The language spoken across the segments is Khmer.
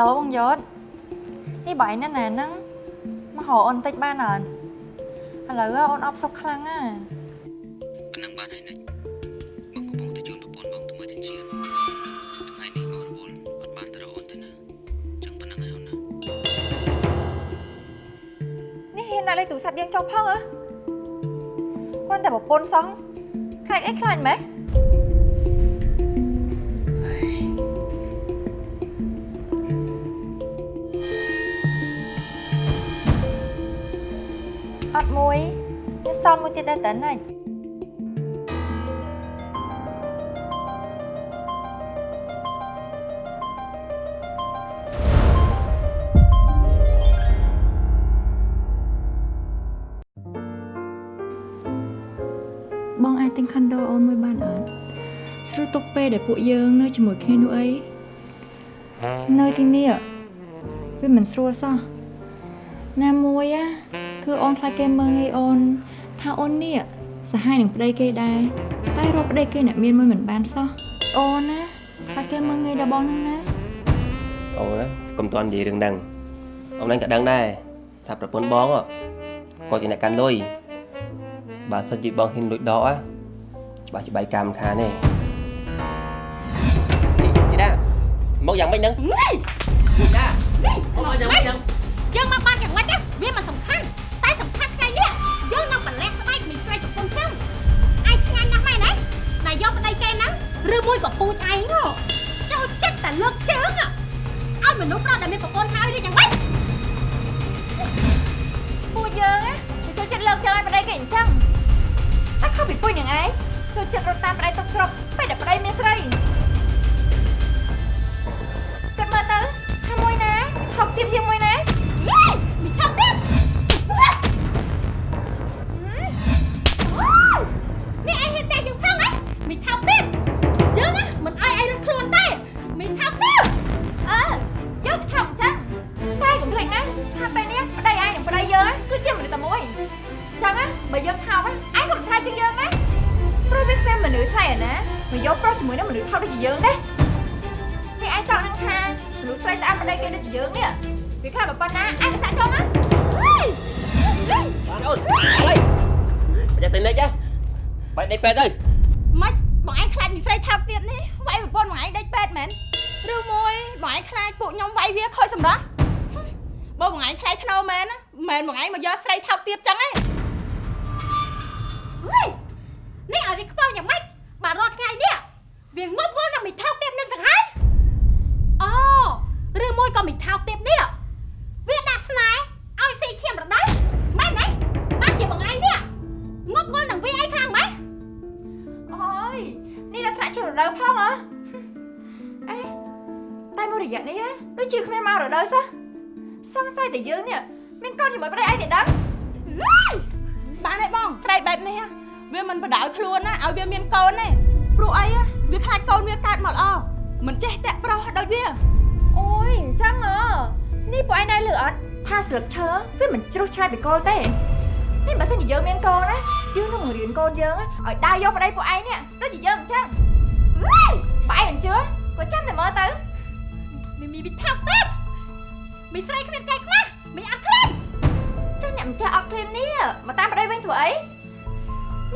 ហេឡូបងយត់នេះបាយណាស់ណាហ្នឹងមកហៅអូនតិចបានអត់ឥឡូវអូនអបសុកខ្លាំងណាប៉ុណ្ណឹងបានហើយនិចបងកំពុងទៅជួនប្រពន្ធបងទៅមើលទិនជាតិថ្ងៃនេះបងរវល់អត់បានទៅរកអូនទេណាចឹងប៉ុណ្ណឹងហើយអូនណានេះហ៊ានដាក់លេខទូរស័ព្ទយើងចុះផងហ៎គាត់តែប្រពន្ធសោះខ្លាចអីខ្លាចម៉េះ ល់មួយទៀតដែរតើណាច់បងអាចទិញខុនដូអូនមួយបានអត់ស្រួលទុកពេលដែលពួកយើងនៅជាមួយគ្នានោះអីនៅទីនេះវាមិនស្រួលសោះណាមួយ á គឺអូនខ្លាចគេមើងងាយអូន ថាអូននេះសហាយនឹងប្តីគេដែរតែរកប្តីគេអ្នកមានមួយមិនបានសោះអូនណាខ្លាចគេមើងងាយដល់បងហ្នឹងណាអូណាកុំតន់និយាយរឿងហ្នឹងអូនឯងក៏ដឹងដែរថាប្រពន្ធបងគាត់ជាអ្នកកាន់លុយបើសិនជាបងហ៊ានលួចដក á ច្បាស់ជាបាយកម្មខានទេទីតាមកយ៉ាងម៉េចហ្នឹងទីតាមកយ៉ាងម៉េចហ្នឹងយើងមកបានយ៉ាងម៉េចទេវាមិនសំខាន់ យកប្តីគេហ្នឹងឬមួយក៏ពូជឯងហ៎ចូលចិត្តតែលើកជើងហ៎ឲ្យមនុស្សប្រុសដែលមានប្រពន្ធហើយនេះយ៉ាងម៉េចពួកយើងណាចូលចិត្តលើកចើឲ្យប្តីគេអញ្ចឹងតែខុសពីពួកនឹងឯងចូលចិត្តរត់តាមប្តីទុកគ្រាប់ពេលដែលប្តីមានស្រីគិតមើលទៅថាមួយណាថោកទៀតជាងមួយណាហេមីថប់ទៀ មីថប់ទៀតយើងណាមិនអោយឯងរត់ខ្លួនទេមីថប់ទៀតអើយកទៅថោកអញ្ចឹងតែកុំភ្លេចណាថាពេលនេះប្តីឯងនិងប្តីយើងណាគឺជាមនុស្សតែមួយអញ្ចឹងណាបើយើងថោកណាឯងក៏មិនថ្លៃជាងយើងដែរព្រោះវាគ្មានមនុស្សថ្លៃអាណាមកយកប្រុសជាមួយនឹងមនុស្សថោកដូចជាយើងទេនេះឯងចង់នឹងថាមនុស្សស្រីតាមប្តីគេដូចជាយើងនេះវាខ្លះប៉ុណ្ណាឯងក៏សាក់ចូលណាបានអូនហើយមិនចេះសិននិចណាបាយដេកពេទ្យទៅម៉េច បងឯងខ្លាចមីស្រីថោកទៀតនេះវាយប្រពន្ធបងឯងដេកពេទ្យមែនឬមួយបងឯងខ្លាចពួកខ្ញុំវាយវាខូចសម្រស់បើបងឯងខ្លាចធ្នោមែនណាមែនបងឯងមកយកស្រីថោកទៀតចឹងឯងនេះឲ្យវាខ្ពស់យ៉ាងម៉េចបាទរាល់ថ្ងៃនេះវាងប់ងល់នឹងមីថោកទៀតនឹងទាំងហើយអូឬមួយក៏មីថោកទៀតនេះវាដាក់ស្នេហ៍ឲ្យស៊ីឈាមរដូវមែនទេបានជាបងឯងនេះងប់ងល់នឹងវាអីខ្លាំងម៉េច អូយនេះដល់ថ្នាក់ជារដូវផងហ៎អេតែមួយរយៈនេះហ៎ដូចជាគ្មានមករដូវសោះសង្ស័យតែយើងនេះមានកូនជាមួយប្តីឯងទេដឹងបានទេបងស្រីបែបនេះហ៎វាមិនបដៅខ្លួនណាឲ្យវាមានកូនទេព្រោះអីហ៎វាខ្លាចកូនវាកើតមកល្អមិនចេះតាក់ប្រុសដូចវាអូយអញ្ចឹងហ៎នេះពួកឯងដែរលឺអត់ថាស្លឹកឈើវាមិនជ្រុះឆ្ងាយពីគល់ទេ នេះបើសិនជាយើងមានកូនណាយើងនឹងបង្រៀនកូនយើងឲ្យដើរយកប្តីពួកឯងនេះដូចជាយើងអញ្ចឹងបើឯងមិនជឿក៏ចាំតែមើលទៅមីមីមីថោកពេកមីស្រីគ្មានកែខ្មាស់មីអត់ខ្លាចចឹងអ្នកម្ចាស់អត់ឃ្លាននេះមកតាមប្តីវិញធ្វើអី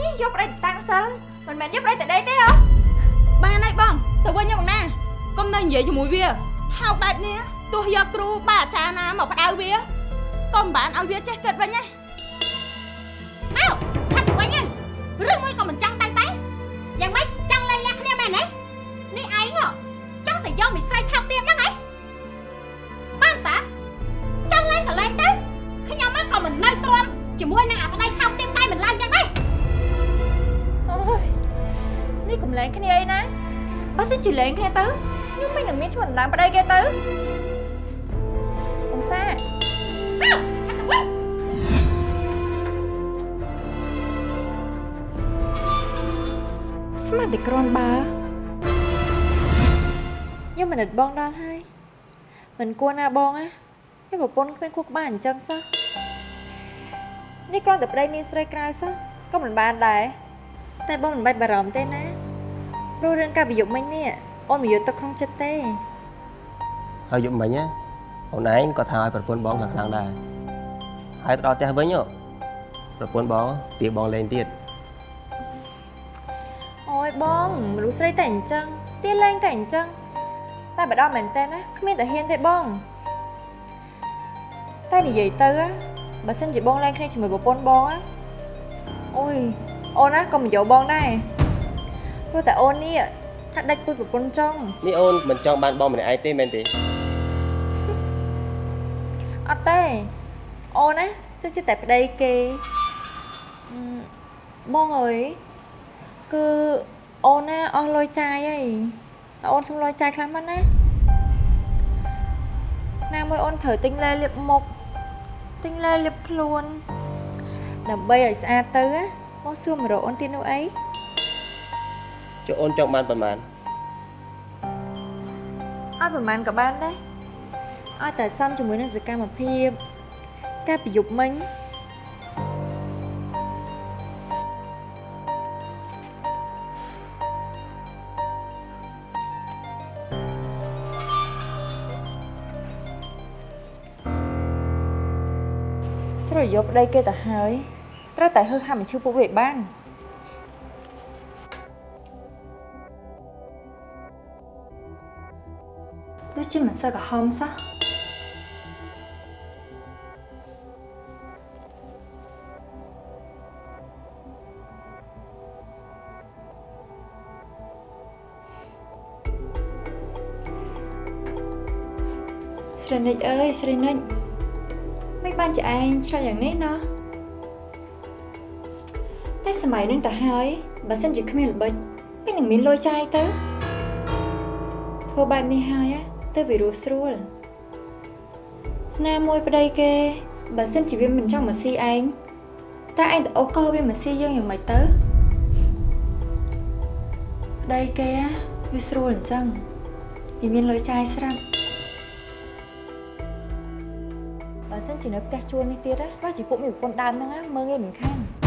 នេះយកប្តីទៅតាំងសិលមិនមែនយកប្តីទៅដេកទេហ៎បានហើយបងទៅវិញយកណាកុំនៅនិយាយជាមួយវាថោកបែបនេះទោះយកគ្រូបាអាចារ្យណាមកផ្ដៅវាក៏មិនបានឲ្យវាចេះគិតវិញណា ឬមួយក៏មិនចង់ទៅតែយ៉ាងម៉េចចង់លែងលះគ្នាមែនទេនេះឯងហ៎ចង់តែយកមីស្រីថោកទៀតហ្នឹងហ៎បានតាចង់លែងក៏លែងទៅខ្ញុំមកក៏មិននៅទ្រាំជាមួយនឹងអាប្តីថោកទៀតតែមិនឡើងយ៉ាងម៉េចអូយនេះកុំលែងគ្នាអីណាបើសិនជាលែងគ្នាទៅខ្ញុំមិននឹងមានឈ្មោះដណ្ដើមប្តីគេទៅអង្សា ស្មានតែក្រនបើខ្ញុំមិនដិតបងដល់ហើយមិនគួរណាបងណាខ្ញុំប្រពន្ធគ្មានគួរក្បាលអញ្ចឹងសោះនេះគ្រាន់តែប្តីមានស្រីក្រៅសោះក៏មិនបានដែរតែបងមិនបាច់បារម្ភទេណាព្រោះរឿងការប្រយុទ្ធមិញនេះអូនមិនយកទឹកក្នុងចិត្តទេហើយយប់មិញណាអូនឯងក៏ថាឲ្យប្រពន្ធបងខាងខ្លាំងដែរហើយទៅដល់ផ្ទះវិញហ៎ប្រពន្ធបងទាបងលេងទៀតអូ យបងមនុស្សស្រីតែអញ្ចឹងទៀនលេងតែអញ្ចឹងតែបើដល់មែនតើណាគ្មានតែហ៊ានទេបងតែនិយាយទៅណាបើសិនជាបងលេងគ្នាជាមួយប្រពន្ធបងណាអូយអូនណាក៏មិនយកបងដែរព្រោះតែអូននេះថាដាច់ពុយប្រពន្ធចង់នេះអូនមិនចង់បានបងម្នាក់ឯងទេមែនទេអត់ទេអូនណាជឿចិត្តតែប្តីគេអឺបងអើយគឺ អូនណាអស់លុយចាយហើយហើយអូនសុំលុយចាយខ្លះមកណាណាមួយអូនត្រូវទិញលែលាបមុខទិញលែលាបខ្លួនដើម្បីឲ្យស្អាតទៅណាបងសួរមករកអូនទៀតនោះអីចុះអូនចង់បានប៉ុន្មានអត់ប្រហែលក៏បានដែរឲ្យតែសមជាមួយនឹងសកម្មភាពការប្រយុទ្ធមិញ យយកប្តីគេទៅហើយត្រូវតែហឺហាមបញ្ឈឺពួកវាឲ្យបានដូចជាមិនសូវក្រហមសោះស្រីនិចអើយស្រីនិចមិន បានជាឯងឆ្លៃយ៉ាងនេះណោះតែសម័យនឹងទៅហើយបើសិនជាគ្មានល្បិចមិននឹងមានលុយចាយទៅធ្វើបែបនេះហើយណាទៅវារស់ស្រួលណាមួយប្តីគេបើសិនជាវាមិនចង់មកស៊ីឯងតើឯងទៅអូសកោវាមកស៊ីយើងយ៉ាងម៉េចទៅប្តីគេណាវាស្រួលអញ្ចឹងវាមានលុយចាយស្រាប់ សិនជានៅផ្ទះជួលនេះទៀតណាបើជាពួកមានប្រពន្ធដើមហ្នឹងណាមើងឯងមិនខាននេះ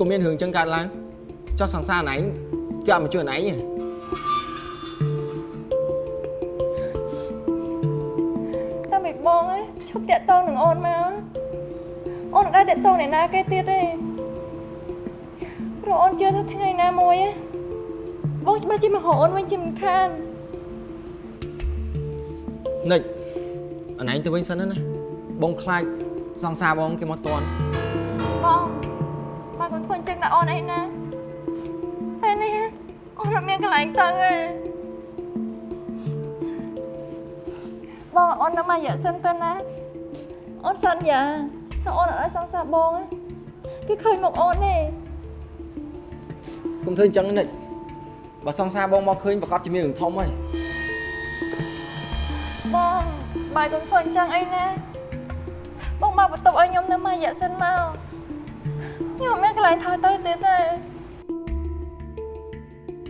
ក៏មានរឿងចឹងកើតឡើងចោះសង្សារអនឯងគេអត់មកជួយអនឯងទេតែមិនបងណាឈប់តាក់តងនឹងអូនមកអូនអត់ដែរតាក់តងអ្នកណាគេទៀតទេព្រោះអូនជឿថាថ្ងៃណាមួយណាបងច្បាស់ជាមកហៅអូនវិញជាមិនខាននិចអនឯងទៅវិញសិនណាបងខ្លាចសង្សារបងគេមកតន់បងបង កូនធ្វើអញ្ចឹងដល់អូនអីណាពេលនេះអូនអត់មានកន្លែងទៅទេបងអូននៅមករយៈសិនទៅណាអូនសន្យាថាអូនអត់ឲ្យសង្សារបងណាគេឃើញមកអូនទេគុំធ្វើអញ្ចឹងនិចបើសង្សារបងមកឃើញប្រកាសជាមានរឿងធំហើយបងបាយកូនធ្វើអញ្ចឹងអីណាបងមកបន្ទប់ឲ្យខ្ញុំនៅមករយៈសិនមក ខ្ញុំអត់មានកន្លែងថយទៅទៀតទេ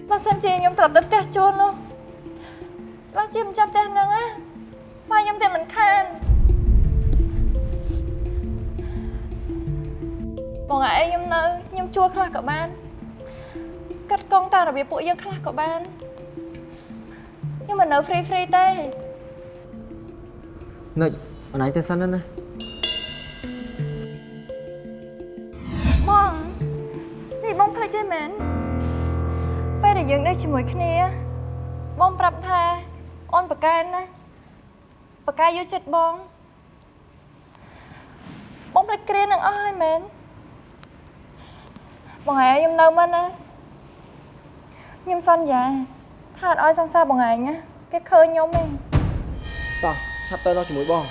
បើសិនជាខ្ញុំត្រឡប់ទៅផ្ទះជួលនោះច្បាស់ជាមិនចាប់ផ្ទះហ្នឹងណាបាយខ្ញុំតែមិនខានបងឯងខ្ញុំនៅខ្ញុំជួលខ្លះក៏បានកាត់កងតាមរបៀបពួកយើងខ្លះក៏បានខ្ញុំមិននៅ free free ទេនិចអនឯងទៅសិនណា ទេមែនពេលដែលយើងនៅជាមួយគ្នាបងប្រាប់ថាអូនប្រកែនណាប្រកែយកចិត្តបងបងភ្លេចគ្រានឹងអស់ហើយមែនបងឯងខ្ញុំនៅមិនណាខ្ញុំសន្យាថាអត់ឲ្យសង្សារបងឯងណាគេឃើញខ្ញុំទេតោះឆាប់ទៅនោះជាមួយបង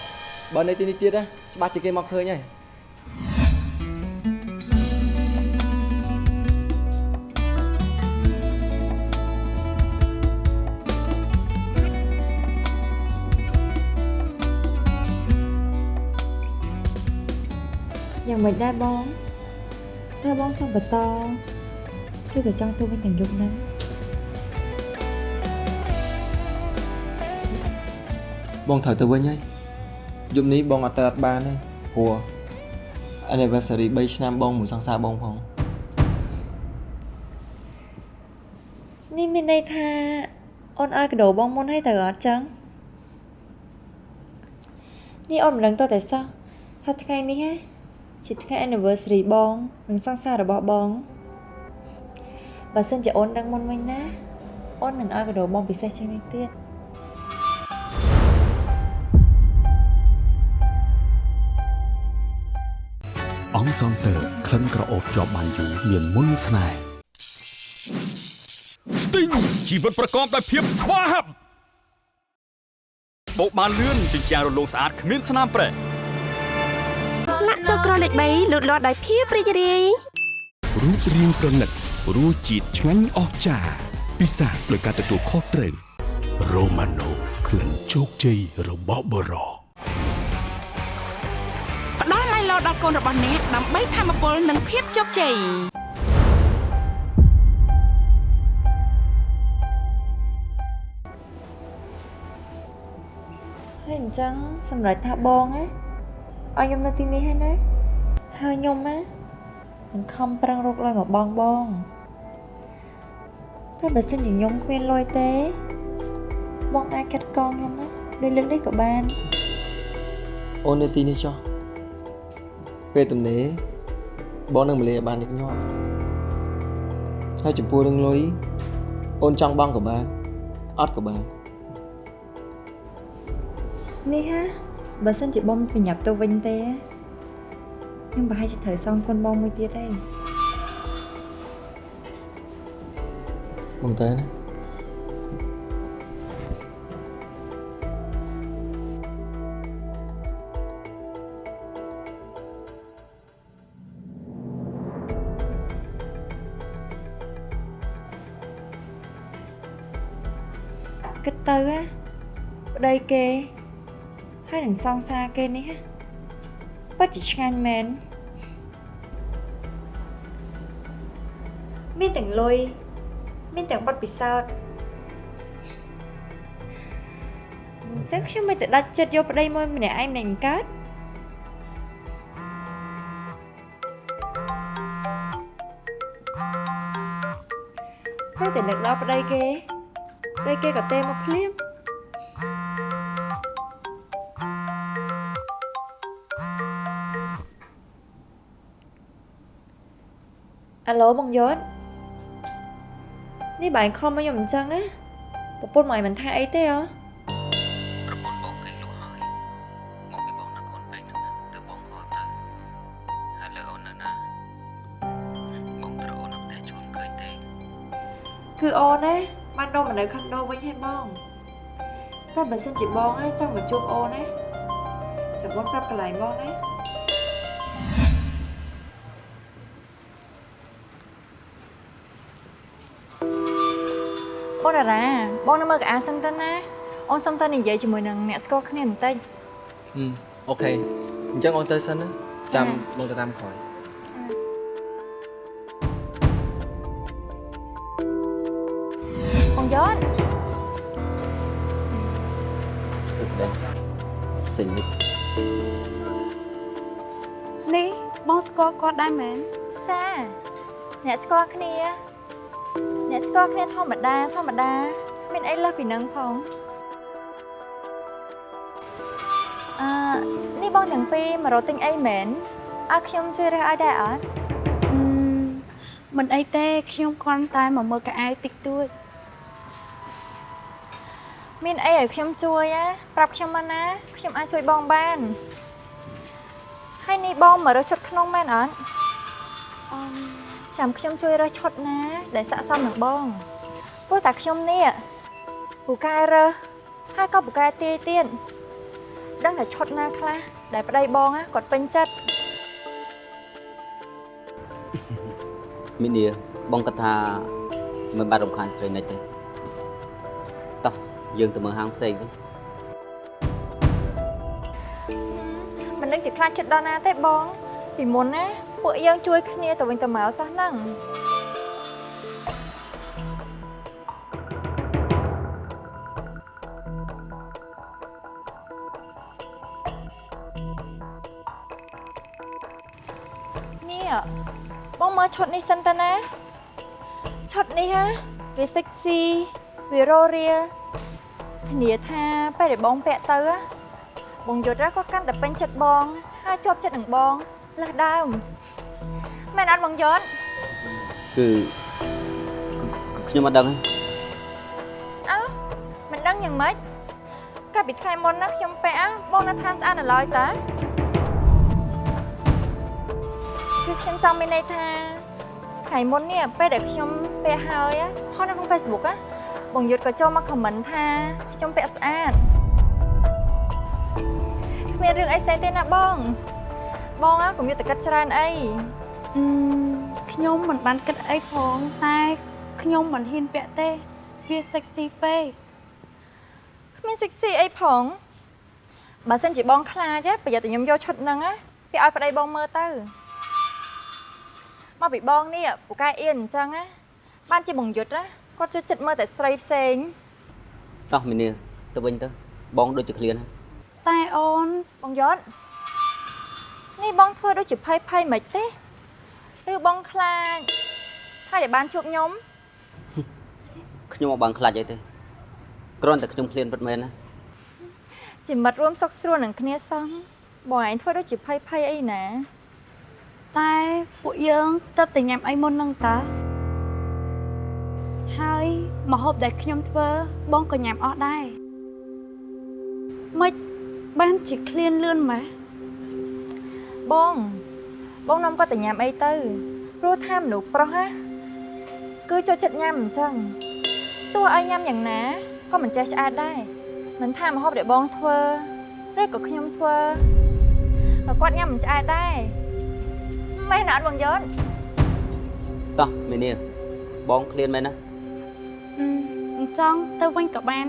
បើនៅទីនេះទៀតណាច្បាស់ជាគេមកឃើញហើយ យ៉ាងម៉េចដែរបងតើបងចង់បន្តឬក៏ចង់ទៅវិញទាំងយប់ហ្នឹងបងត្រូវទៅវិញហើយយប់នេះបងអត់ទៅអត់បានទេព្រោះ anniversary 3ឆ្នាំបងមួយសង្សារបងផងនេះមានន័យថាអូនឲ្យកដោបងមុនហើយទៅអត់ចឹងនេះអូនមិនដឹងតើតែសោះថាថ្ងៃនេះហ៎ ជាថ្ងៃ anniversary បងនិងសង្សាររបស់បងបើសិនជាអូនដឹងមុនវិញណាអូននឹងឲ្យកដោបងពិសេសជាងនេះទៀតអង្គសងតើក្លិនក្រអូបជាប់បានយូរមានមុនស្នេហ៍ស្ទីងជីវិតប្រកបដោយភាពស្វាហាប់បោកបានលឿនជាជាងរលោងស្អាតគ្មានស្នាមប្រេះ លាក់ទៅក្រលេខ3លូតលាស់ដោយភាពរីករាយរូបរាងប្រណិតរសជាតិឆ្ងាញ់អស្ចារ្យពិសាដោយការទទួលខុសត្រូវរ៉ូម៉ាណូក្លិនជោគជ័យរបស់បរោផ្ដល់ឡៃឡោដល់កូនរបស់អ្នកដើម្បីធម្មពលនិងភាពជោគជ័យហើយអញ្ចឹងសម្រាប់ថាបងណា ឲ្យខ្ញុំនៅទីនេះហើយណាហើយខ្ញុំណាមិនខំប្រឹងរកលុយមកបងបងតែបើសិនជាខ្ញុំគ្មានលុយទេ បងអាចកាត់កងខ្ញុំណាដូចលើកនេះក៏បានអូននៅទីនេះចុះពេលទំនេរបងនឹងមកលេបានញឹកញាប់ហើយចំពោះរឿងលុយអូនចង់បងក៏បានអត់ក៏បាននេះហា បើសិនជាបងប្រញាប់ទៅវិញទេខ្ញុំប្រហែលជាត្រូវសងគុណបងមួយទៀតទេបងទៅណាគិតទៅណាប្តីគេ ហើយនឹងសងសារគេនេះណាពិតជាឆ្ងាញ់មែនមានទាំងលុយមានទាំងបទពិសោធន៍អញ្ចឹងខ្ញុំមិនទៅដាច់ចិត្តយកប្តីមួយម្នាក់ឯងម្នាក់មិនកើតហើយតែនឹកដល់ប្តីគេពេលគេក៏ទេមកភ្លាម អាឡូបងយត់នេះបាយខំមកខ្ញុំអញ្ចឹងណាប្រពន្ធមកឲ្យមិនថាអីទេហ៎ប្រពន្ធបងគេលក់ហើយមកពីបងណាកូនបែកហ្នឹងណាទើបបងខលទៅហើយលើអូននៅណាបងត្រូវអូននៅផ្ទះជួនឃើញទេគឺអូនណាបានដូរមកនៅខុនដូវិញហើយបងតែបើសិនជាបងណាចង់មកជួបអូនណាចាំបងប្រាប់កន្លែងបងណា បងតារាបងនៅមើលកៅអៅសិនទៅណាអូនសុំទៅនិយាយជាមួយនឹងអ្នកស្គាល់គ្នាបន្តិចហឹមអូខេអញ្ចឹងអូនទៅសិនណាចាំបងទៅតាមក្រោយបងយន់សួស្តីសេញនេះនេះបងស្គាល់គាត់ដែរមែនចាអ្នកស្គាល់គ្នា អ្នកស្គាល់គ្នាធម្មតាធម្មតាគ្មានអីលើសពីនឹងផងអឺនេះបងទាំងពីរមករកទិញអីមែនឲ្យខ្ញុំជួយរើសឲ្យដែរអត់អឺមិនអីទេខ្ញុំគ្រាន់តែមកមើលកៅអៅតិចតួចមានអីឲ្យខ្ញុំជួយណាប្រាប់ខ្ញុំមកណាខ្ញុំអាចជួយបងបានហើយនេះបងមករើសឈុតក្នុងមែនអត់អឺ ចាំខ្ញុំជួយរើសឈុតណា ដែលស័ក្តិសមនឹងបងព្រោះតែខ្ញុំនេះពូកែរើសហើយក៏ពូកែទាយទៀតដឹងតែឈុតណាខ្លះដែលប្តីបងណាគាត់ពេញចិត្តមីនីបងគិតថាមិនបាច់រំខានស្រីនិចទេតោះយើងទៅមើលហាងផ្សេងវិញមិនដឹងជាខ្លាចចិត្តដល់ណាទេបង ពីមុនណា ពួកយើងជួយគ្នាទៅវិញទៅមកសោះហ្នឹងនេះបងមើលឈុតនេះសិនតើណាឈុតនេះហ៎វា sexy វារោរៀលធានាថាពេលដែលបងពាក់ទៅហ៎បងយុទ្ធក៏កាន់តែពេញចិត្តបងហើយជាប់ចិត្តនឹងបង លើសដើមមែនអត់បងយុទ្ធគឺគឺខ្ញុំអត់ដឹងទេអើមិនដឹងយ៉ាងម៉េចកាលពីថ្ងៃមុនណាខ្ញុំពាក់ហ៎បងនៅថាស្អាតនៅឡើយតាគឺខ្ញុំចង់មានន័យថាថ្ងៃមុននេះពេលដែលខ្ញុំពាក់ហើយហ៎ផុសនៅក្នុង Facebook ហ៎បងយុទ្ធក៏ចូលមក comment ថាខ្ញុំពាក់ស្អាតគ្មានរឿងអីផ្សេងទេណាបង បងហ៎កុំយកទៅគិតច្រើនអីអឺខ្ញុំមិនបានគិតអីផងតែខ្ញុំមិនហ៊ានពាក់ទេវា sexy ពេកគ្មាន sexy អីផងបើសិនជាបងខ្លាចប្រយ័ត្នតែខ្ញុំយកឈុតហ្នឹងណាពីឲ្យប្តីបងមើលទៅមកពីបងនេះពូកែអៀនអញ្ចឹងណាបានជាបងយុទ្ធណាគាត់ចូលចិត្តមើលតែស្រីផ្សេងតោះមីនីទៅវិញទៅបងដូចជាឃ្លានហើយតែអូនបងយុទ្ធ នេះបងធ្វើដូចជាភ័យភ័យមិនទេឬបងខ្លាចហើយតែបានជួបខ្ញុំខ្ញុំមកបានខ្លាចអីទេគ្រាន់តែខ្ញុំឃ្លានពិតមែនណាជាមិត្តរួមសុខស្រួលនឹងគ្នាសោះបងឯងធ្វើដូចជាភ័យភ័យអីណា តែពួកយើងទៅតែញ៉ាំអីមុនហ្នឹងតាហើយម្ហូបដែលខ្ញុំធ្វើបងក៏ញ៉ាំអស់ដែរមិនបានជាឃ្លានលឿនម៉េះ បង បងនាំគាត់ទៅញ៉ាំអីទៅព្រោះថាមនុស្សប្រុសណាគឺចូលចិត្តញ៉ាំអញ្ចឹងទោះឲ្យញ៉ាំយ៉ាងណាក៏មិនចេះឆ្អែតដែរមិនថាម្ហូបដែលបងធ្វើឬក៏ខ្ញុំធ្វើក៏គាត់ញ៉ាំមិនឆ្អែតដែរមែនអត់បងយន់តោះមីនីបងឃ្លានមែនណាអឺអញ្ចឹងទៅវិញក៏បាន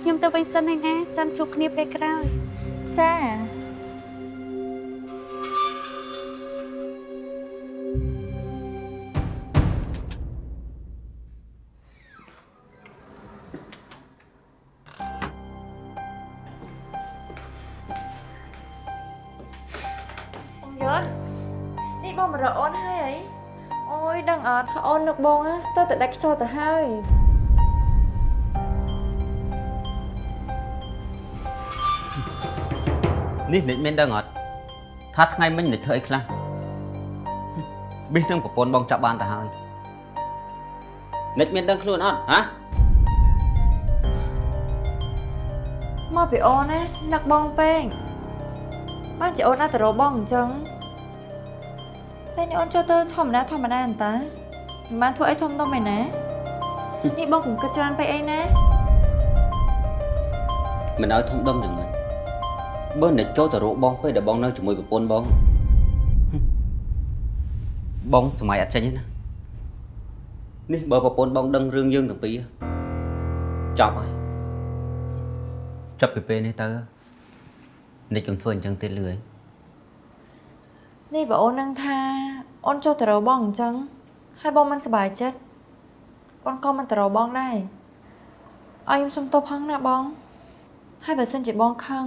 ខ្ញុំទៅវិញសិនហើយណាចាំជួបគ្នាពេលក្រោយចា ននឹកបងណាស្ទើរតែដាច់ខ្យល់ទៅហើយនេះនិចមែនដឹងអត់ថាថ្ងៃមិញនិចធ្វើអីខ្លះប៊ីសនឹងប្រពន្ធបងចាប់បានទៅហើយនិចមានដឹងខ្លួនអត់ហ៎មកពីអូនណានឹកបងពេកបានជាអូនអត់ទៅរកបងអញ្ចឹងតែនេះអូនចូលទៅធម្មតាធម្មតាអន្តា មិនបានធ្វើអីធំដុំឯណានេះបងកុំគិតច្រើនពេកអីណាមិនឲ្យធំដុំយ៉ាងម៉េចបើនិចចូលទៅរកបងពេលដែលបងនៅជាមួយប្រពន្ធបងបងសម័យអត់ចេញទេណានេះបើប្រពន្ធបងដឹងរឿងយើងទាំងពីរចប់ហើយចាប់ពីពេលនេះទៅនិចកុំធ្វើអញ្ចឹងទៀតលឿយនេះបើអូននឹងថាអូនចូលទៅរកបងអញ្ចឹង ហើយបងមិនសប្បាយចិត្តអូនក៏មិនទៅរកបងដែរឲ្យខ្ញុំសុំទោសផងណាបង ហើយបើសិនជាបងខឹង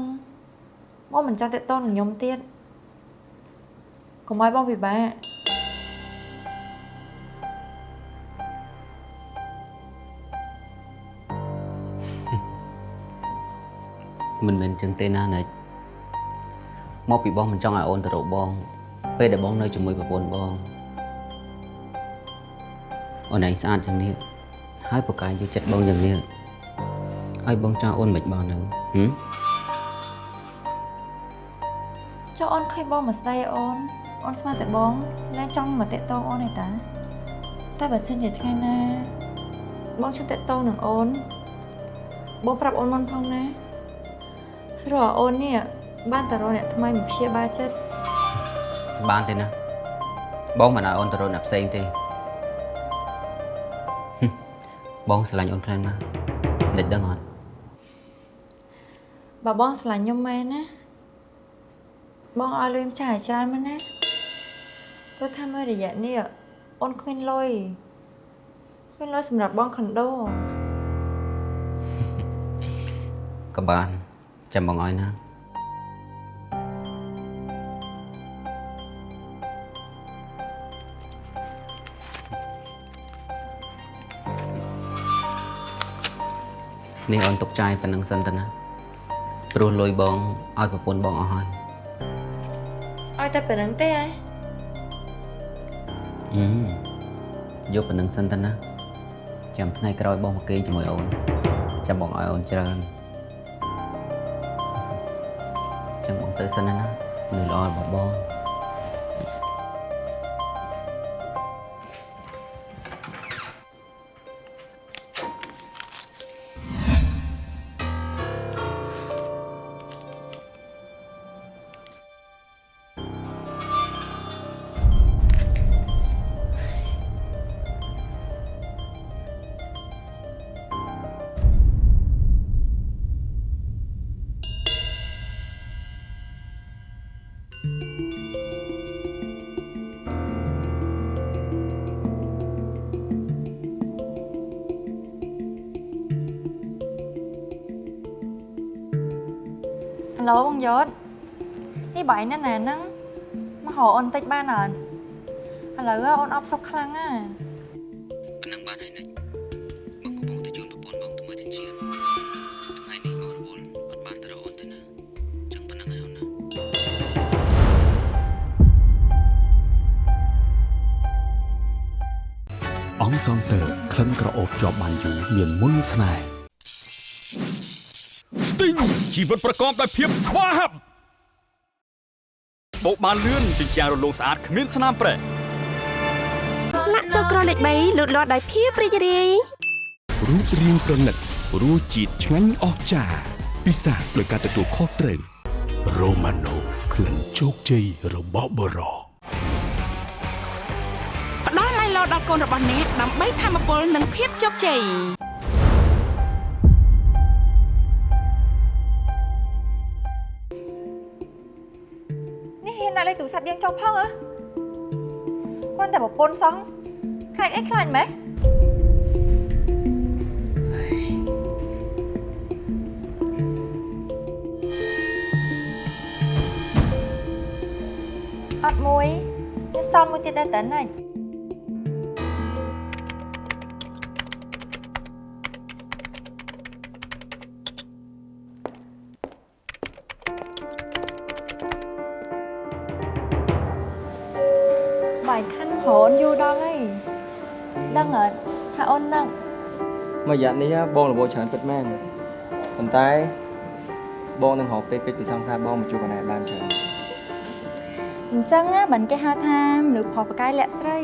បងមិនចង់តេតតនឹងខ្ញុំទៀតកុំឲ្យបងពិបាកមិនមែនអញ្ចឹងទេណានិចមកពីបងមិនចង់ឲ្យអូនទៅរកបង ពេលដែលបងនៅជាមួយប្រពន្ធបង អូនឯងស្អាតយ៉ាងនេះហើយប្រកាយយកចិត្តបងយ៉ាងនេះហើយបងចង់អូនមិនបងនឹងហឹមចុះអូនឃើញបងមកស្ដីអូនអូនស្មានតែបងលែងចង់មកតេតងអូនទេតាតែបើសិនជាថ្ងៃណាបងជួបតេតងនឹងអូនបងប្រាប់អូនមុនផងណាព្រោះអូននេះបានតរកអ្នកថ្មីមកព្យាបាលចិត្តបានទេណាបងមិនឲ្យអូនទៅរកអ្នកផ្សេងទេហឹម បងស្រឡាញ់អូនខ្លាំងណាស់និចដឹងអត់បើបងស្រឡាញ់ខ្ញុំមែនណាបងឲ្យលុយម្ចាស់ឲ្យច្រើនមែនណាព្រោះថាមួយរយៈនេះអូនគ្មានលុយគ្មានលុយសម្រាប់បងខុនដូក៏បានចាំបងឲ្យណា នេះអូនទុកចាយប៉ុណ្្នឹងសិនទៅណាព្រោះលុយបងឲ្យប្រពន្ធបងអស់ហើយឲ្យតែប៉ុណ្្នឹងទេឯងអឺយកប៉ុណ្្នឹងសិនទៅណាចាំថ្ងៃក្រោយបងមកគេងជាមួយអូនចាំបងឲ្យអូនច្រើនចាំបងទៅសិនណាណាមនុស្សល្អរបស់បង អាឡូបងយศនេះបាយណាស់ណាហ្នឹងមកហៅអូនតិចបានអត់ឥឡូវអូនអបសុកខ្លាំងណាប៉ុណ្ណឹងបានហើយនិចបងកំពុងទៅជូនប្រពន្ធបងទៅមើលទិញជៀនថ្ងៃនេះបងរវល់អត់បានទៅរកអូនទេណាចឹងប៉ុណ្ណឹងហើយអូនណាអង្គសងតើក្លិនក្រអូបជាប់បានយូរមានមុនស្នេហ៍ស្ទីង ជីវិតប្រកបដោយភាពស្វាហាប់បោកបានលឿនជាជាងរលោងស្អាតគ្មានស្នាមប្រេះលាក់ទឹកក្រលេខ3លូតលាស់ដោយភាពរីករាយរូបរាងប្រណិតរសជាតិឆ្ងាញ់អស្ចារ្យពិសាដោយការទទួលខុសត្រូវរ៉ូម៉ាណូក្លិនជោគជ័យរបស់បរោផ្ដល់ឡៃឡោដល់កូនរបស់អ្នកដើម្បីធម្មពលនិងភាពជោគជ័យ ទូរស័ព្ទយើងចុះផងហ៎គាត់តែប្រពន្ធសោះខ្លាចអីខ្លាចម៉េះអត់មួយនេះសល់មួយទៀតដែរតើណា ច់បាយខាន់រហូនយូរដល់ហើយដឹងអត់ថាអូននឹងមួយរយៈនេះបងរវល់ច្រើនពិតមែនប៉ុន្តែបងនឹងរកពេលកិច្ចពីសង្សារបងមកជួបកណែបានច្រើនអញ្ចឹងណាមិនគេហៅថាមនុស្សផុសប្រកាយលាក់ស្រី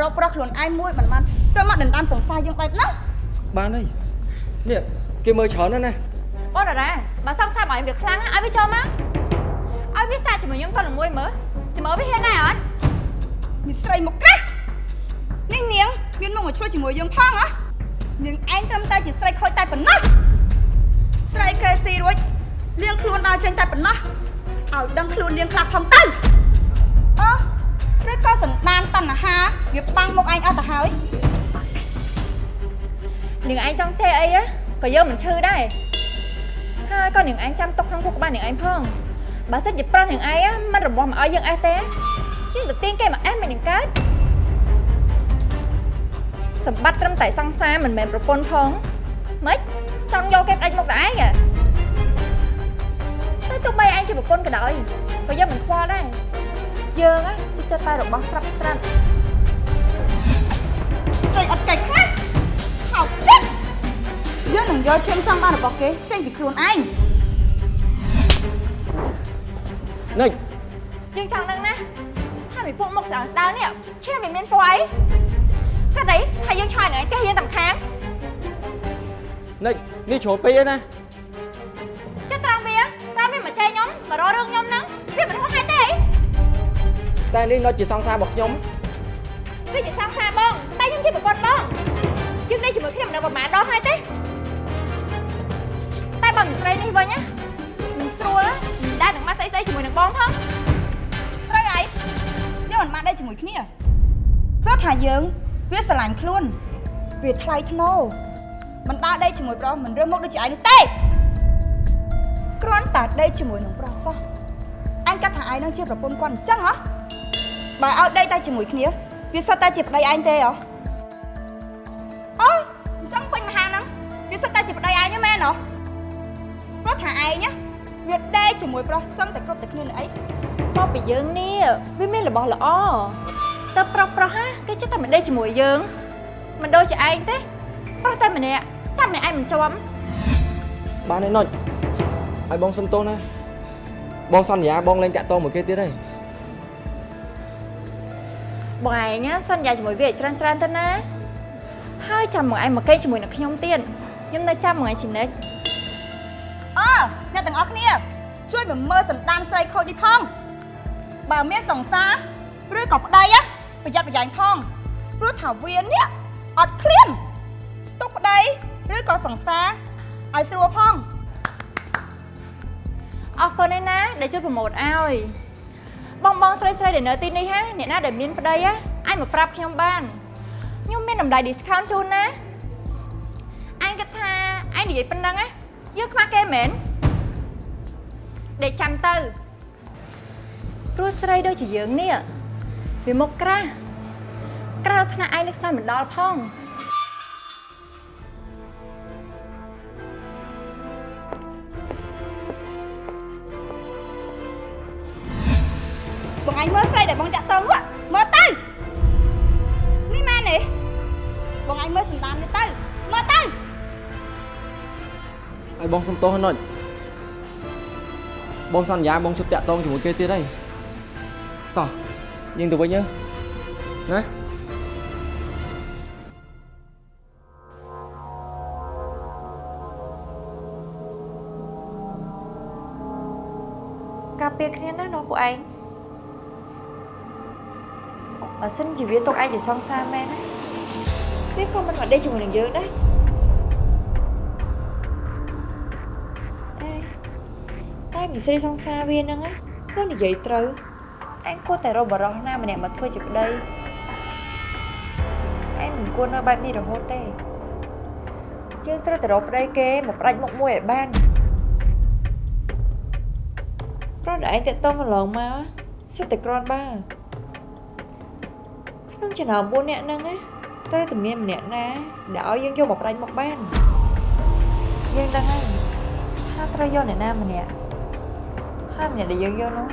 រកប្រុសខ្លួនឯងមួយមិនបានទៅមកដណ្ដើមសង្សារយើងបែបហ្នឹង បានហើយនេះគេមើលច្រើនណាស់ណាបងតារាបើសង្សារបាយវាខ្លាំងណាស់ឲ្យវាចូលមកឲ្យវាសាកជាមួយយើងតល្មួយមើលជាមួយវាហ៊ានដែរអត់មានស្រីមកក្រាស់នេះនាងមានមកមកឆ្លោះជាមួយយើងផងហ៎នាងឯងត្រឹមតែជាស្រីខូចតែប៉ុណ្ណោះស្រីគេស៊ីរួចលៀងខ្លួនដើរចេញតែប៉ុណ្ណោះឲ្យដឹងខ្លួនលៀងខ្លះផងទៅអូឬក៏សន្តានតណ្ហាវាបាំងមុខឯងអស់ទៅហើយ នាងឯងចង់ចេះអីណាក៏យើងមិនឈឺដែរហើយក៏នាងឯងចាំទុកក្នុងគុកក្បាលនាងឯងផងបើសិនជាប្រុសនាងឯងណាមិនរបស់មកឲ្យយើងអេះទេយើងទៅទៀងគេមកអេះមិននឹងកើតសម្បត្តិត្រឹមតែសង្សារមិនមែនប្រពន្ធផងម៉េចចង់យកគេផ្ដាច់មុខតែឯងហ៎តែទោះបីឯងជាប្រពន្ធក៏ដោយក៏យើងមិនខ្វល់ដែរយើងណាជួយចិត្តតែរបស់ស្រាប់ស្រាប់ស្រីអត់កិច្ចខ្លះហៅទៀត យើងនឹងយកឈាមចង់បានរបស់គេចេញពីខ្លួនឯងនិចយើងចង់ដឹងណាថាមីពួកមុខស្ដើងស្ដើងនេះឈាមមិនមានពណ៌អីកាត់អីថាយើងឆ្លើយនឹងឯងទេយើងតាមខាងនិចនេះជ្រុលពេកហើយណាចិត្តត្រង់វាត្រង់វាមកចែកខ្ញុំមករករឿងខ្ញុំហ្នឹងវាមិនហួសហេតុទេអីតែនេះនៅជាសង្សាររបស់ខ្ញុំវាជាសាងសាបងតែខ្ញុំជាប្រពន្ធបងយើងដេកជាមួយគ្នាមិនដឹងប្រហែលដងហើយទេតែ បើមិនស្រីនេះវិញណាមិនស្រួលមិនដែរនឹងមកស្អីស្អីជាមួយនឹងបងផងត្រូវហើយយើងមិនបានដេកជាមួយគ្នាព្រោះថាយើងវាស្រឡាញ់ខ្លួនវាថ្លៃថ្នូរមិនដើរដេកជាមួយប្រុសមិនរើសមុខដូចជាឯងនោះទេគ្រាន់តែដេកជាមួយនឹងប្រុសសោះអញគិតថាឯងនឹងជាប្រពន្ធគាត់អញ្ចឹងហ៎បើឲ្យដេកតែជាមួយគ្នាវាសុទ្ធតែជាប្តីឯងទេហ៎ ថាឯងណាវាដេកជាមួយប្រុសសឹងតែគ្រប់តែគ្នានឹងអីមកពីយើងនេះវាមានរបស់ល្អទៅប្រុសប្រុសហាគេចិត្តតែមិនដេកជាមួយយើងមិនដូចជាឯងទេប្រុសតែម្នាក់ចាំម្នាក់ឯងមិនជាប់បានឯណុចឲ្យបងសុំទោសណាបងសន្យាបងលែងតាក់ទងមួយគេទៀតហើយបងឯងណាសន្យាជាមួយវាឲ្យច្រើនច្រើនទៅណាហើយចាំមកឯងមកគេជាមួយនឹងខ្ញុំទៀតខ្ញុំនៅចាំមកឯងជានិច្ច អើអ្នកទាំងអស់គ្នា ជួយមកមើលសន្តានស្រីខូចនេះផង បើមានសង្សារឬក៏ប្តីណាប្រយ័ត្នប្រយែងផងព្រោះថាវានេះអត់ឃ្លានទុកប្តីឬក៏សង្សារឲ្យស្រួលផងអរគុណឯណាដែលជួយប្រម៉ូទឲ្យបងបងស្រីស្រីដែលនៅទីនេះហាអ្នកណាដែលមានប្តីហ่ะអាចមកប្រាប់ខ្ញុំបានខ្ញុំមានតម្លៃ discount ជូនណាអញគិតថាឯងនិយាយប៉ុណ្ណឹងណាយើងខ្វះគេមែន ដេកចាំទៅព្រោះស្រីដូចជាយើងនេះវាមុខក្រាស់ក្រៅថ្នាក់ឯងនឹកស្មានមិនដល់ផងបងឯងមើលស្រីដែលបងតាក់តងនោះមើលទៅនេះមែនទេបងឯងមើលសន្តាននេះទៅមើលទៅឲ្យបងសុំទោសណុច បងសន្យាបងជប់តាក់ទងជាមួយគេទៀតហើយតោះយើងទៅវិញទៅណាការពារគ្នាណានោះពួកឯងបើសិនជាវាទុកឯងជាសង្សារមែនណាវាក៏មិនមកដេកជាមួយនឹងយើងដែរ តែមីស្រីសង្សារវាហ្នឹងណាគាត់និយាយត្រូវឯងគួរតែរកបរោះណាម្នាក់មកធ្វើជាប្តីឯងមិនគួរនៅបែបនេះរហូតទេយើងត្រូវតែរកប្តីគេមកផ្ដាច់មុខមួយឲ្យបានប្រដឯងតាក់តងកន្លងមកសិតតែក្រាន់បើក្នុងចំណោម4នាក់ហ្នឹងណាត្រូវតែមានម្នាក់ណាដែលឲ្យយើងយកមកប្រាច់មកបានយើងដឹងហើយថាត្រូវយកអ្នកណាម្នាក់ ហើយម្នាក់ដែលយើងយកនោះ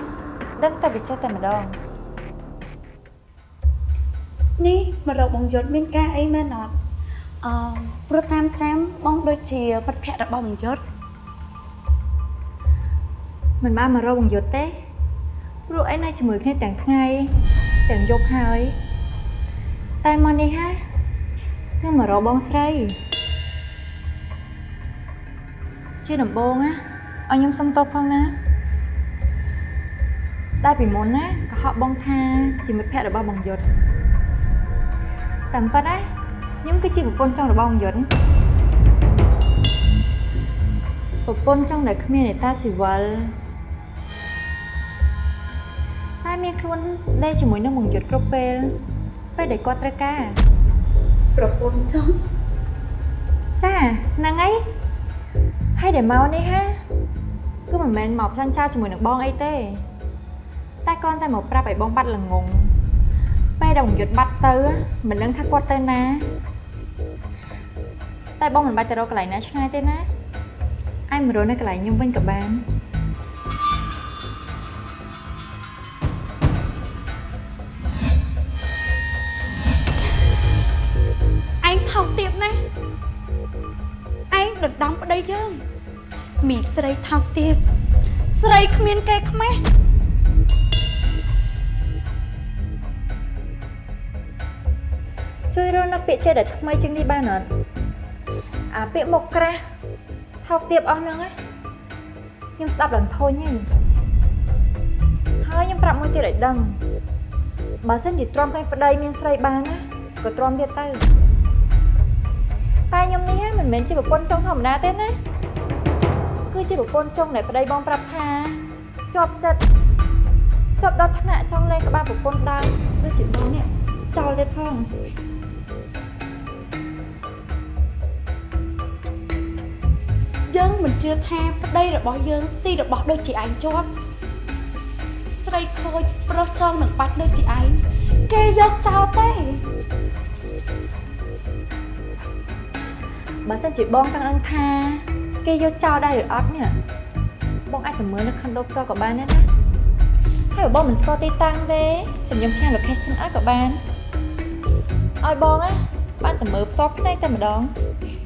ដឹងតែពិសេសតែម្ដងនេះមករកបងយុទ្ធមានការអីមែនអត់អឺព្រោះតាមចាំបងដូចជាមិត្តភក្តិរបស់បងយុទ្ធមិនបានមករកបង្យុទ្ធទេព្រោះឯងនៅជាមួយគ្នាទាំងថ្ងៃទាំងយប់ហើយតែមកនេះហាគឺមករកបងស្រីជាដំបូងណាឲ្យខ្ញុំសុំទោសផងណា ដែលពីមុនណាក៏ហក់បងថាជាមិត្តភក្តិរបស់បងយុទ្ធតាមពិតណាខ្ញុំគឺជាប្រពន្ធចុងរបស់បងយុទ្ធប្រពន្ធចុងដែលគ្មាននេតាស៊ីវិលតែមានខ្លួនដេកជាមួយនឹងបងយុទ្ធគ្រប់ពេលពេលដែលគាត់ត្រូវការប្រពន្ធចុងចាហ្នឹងហើយហើយដែលមកនេះហាគឺមិនមែនមកផ្សាញ់ចោលជាមួយនឹងបងអីទេ តែគ្រាន់តែមកប្រាប់ឲ្យបងបាត់ល្ងងពេលដែលបងយុទ្ធបាត់ទៅមិនដឹងថាគាត់ទៅណាតែបងមិនបាច់ទៅរកកន្លែងណាឆ្ងាយទេណាឯងមករកនៅកន្លែងខ្ញុំវិញក៏បានឯងថោកទាបណាស់ឯងដណ្ដំប្តីយើងមីស្រីថោកទាបស្រីគ្មានគេខ្មាស់ ពាក្យចេះដែលថ្មីជាងនេះបានអត់អាពាក្យមុខក្រាស់ថោកទាបអស់ហ្នឹងណាខ្ញុំស្ដាប់ឡើងធុញហីហើយខ្ញុំប្រាប់មួយទៀតឲ្យដឹងបើសិនជាទ្រាំឃើញប្តីមានស្រីបានណាក៏ទ្រាំទៀតទៅតែខ្ញុំនេះហ្នឹងមិនមែនជាប្រពន្ធចុងធម្មតាទេណាគឺជាប្រពន្ធចុងដែលប្តីបងប្រាប់ថាជាប់ចិត្តជាប់ដល់ថ្នាក់ចង់លេងក្បាលប្រពន្ធដើមដូចជាបងនេះចោលទៀតផង យើងមិនជឿថាប្តីរបស់យើងស៊ីរបស់ដូចជាឯងជាប់ស្រីខូចប្រុសចងនឹងបាច់ដូចជាឯងគេយកចោលទេបើសិនជាបងចង់ដឹងថាគេយកចោលដែរឬអត់នេះបងអាចទៅមើលនៅខុនដូផ្ទាល់ក៏បានដែរណាហើយបើបងមិនស្គាល់ទីតាំងទេចាំខ្ញុំផ្ញើ location ឲ្យក៏បានឲ្យបងណាបានទៅមើលផ្ទាល់ភ្នែកតែម្ដងបង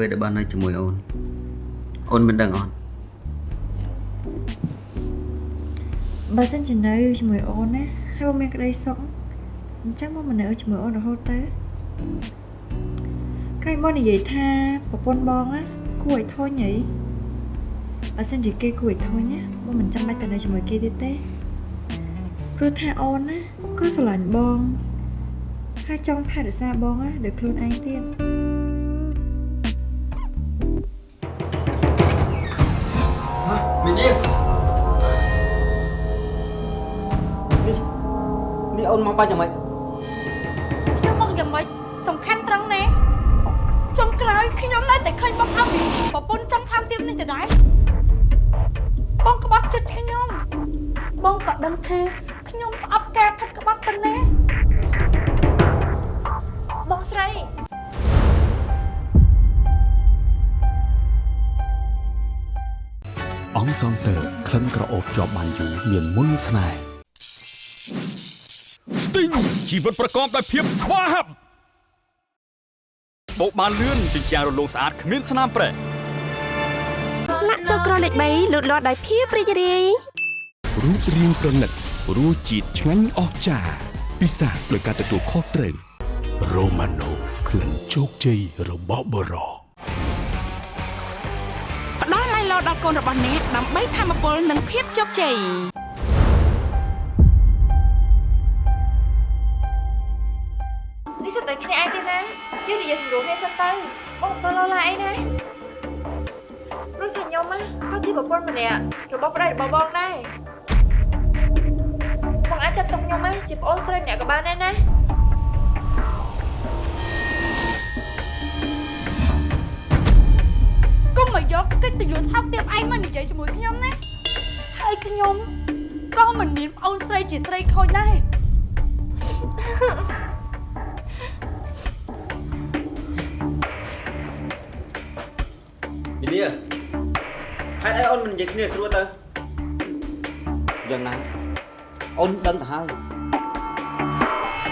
ពេលដែលបាននៅជាមួយអូនអូនមិនដឹងអត់បើសិនជានៅជាមួយអូនណាហើយបងមានក្តីសុខអញ្ចឹងបងមិននៅជាមួយអូនរហូតទៅក្រែងបងនិយាយថាប្រពន្ធបងណាគួរឲ្យធុញហីបើសិនជាគេគួរឲ្យធុញណាបងមិនចាំបាច់ទៅនៅជាមួយគេទៀតទេព្រោះថាអូនណាក៏ស្រឡាញ់បងហើយចង់ថែរក្សាបងណាដោយខ្លួនឯងទៀត នេះអូនមកបាច់យ៉ាងម៉េចខ្ញុំមកយ៉ាងម៉េចសំខាន់ត្រង់ណាចុងក្រោយខ្ញុំនៅតែឃើញបងអត់ពីប្រពន្ធចង់ថោកទាបនេះទៅដែរបងក្បត់ចិត្តខ្ញុំបងក៏ដឹងថាខ្ញុំស្អប់ការផិតក្បត់ប៉ុណ្ណាបងស្រីអង្គសងតើក្លិនក្រអូបជាប់បានយូរមានមុនស្នេហ៍ស្ទីង ជីវិតប្រកបដោយភាពស្វាហាប់បោកបានលឿនជាជាងរលោងស្អាតគ្មានស្នាមប្រេះលាក់ទឹកក្រលេខ3លូតលាស់ដោយភាពរីករាយរូបរាងប្រណិតរសជាតិឆ្ងាញ់អស្ចារ្យពិសាដោយការទទួលខុសត្រូវរ៉ូម៉ាណូក្លិនជោគជ័យរបស់បរោផ្ដល់ឡៃឡោដល់កូនរបស់អ្នកដើម្បីធម្មពលនិងភាពជោគជ័យ នេះសិតតែគ្នាឯងទេណាយើងនិយាយសម្រួលគ្នាសិនទៅបងទៅឡឡាអីណាព្រោះថាខ្ញុំណាក៏ជាប្រពន្ធម្នាក់របស់ប្តីរបស់បងដែរបងអាចចាត់ទុកខ្ញុំណាជាប្អូនស្រីម្នាក់ក៏បានដែរណាកុំមកយកកិត្តិយសថោកទាបឯងមកនិយាយជាមួយខ្ញុំណាហើយខ្ញុំក៏មិនមានប្អូនស្រីជាស្រីខូចដែរ មីនេះហេតុអីអូនមិននិយាយគ្នាស្រួលទៅយ៉ាងណាអូនដឹងទៅហើយ